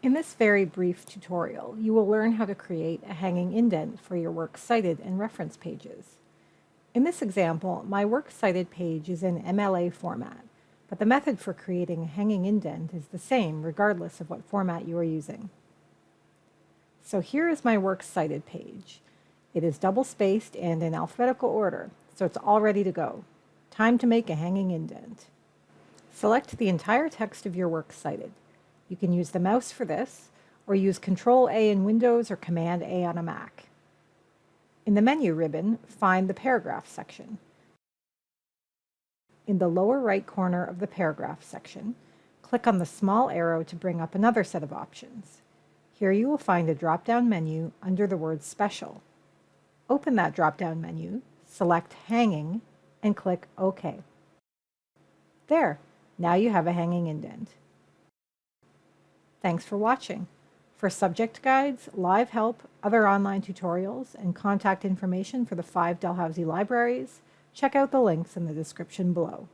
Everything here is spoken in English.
In this very brief tutorial, you will learn how to create a hanging indent for your Works Cited and reference pages. In this example, my Works Cited page is in MLA format, but the method for creating a hanging indent is the same regardless of what format you are using. So here is my Works Cited page. It is double-spaced and in alphabetical order, so it's all ready to go. Time to make a hanging indent. Select the entire text of your Works Cited. You can use the mouse for this, or use Control A in Windows or Command A on a Mac. In the menu ribbon, find the Paragraph section. In the lower right corner of the Paragraph section, click on the small arrow to bring up another set of options. Here you will find a drop-down menu under the word Special. Open that drop-down menu, select Hanging, and click OK. There, now you have a hanging indent. Thanks for watching. For subject guides, live help, other online tutorials, and contact information for the five Dalhousie libraries, check out the links in the description below.